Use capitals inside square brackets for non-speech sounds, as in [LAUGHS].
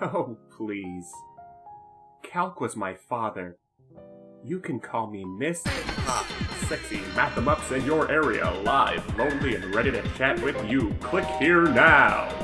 [LAUGHS] Oh, please. Calc was my father. You can call me Miss Hot, Sexy Math in your area, live, lonely, and ready to chat with you. Click here now.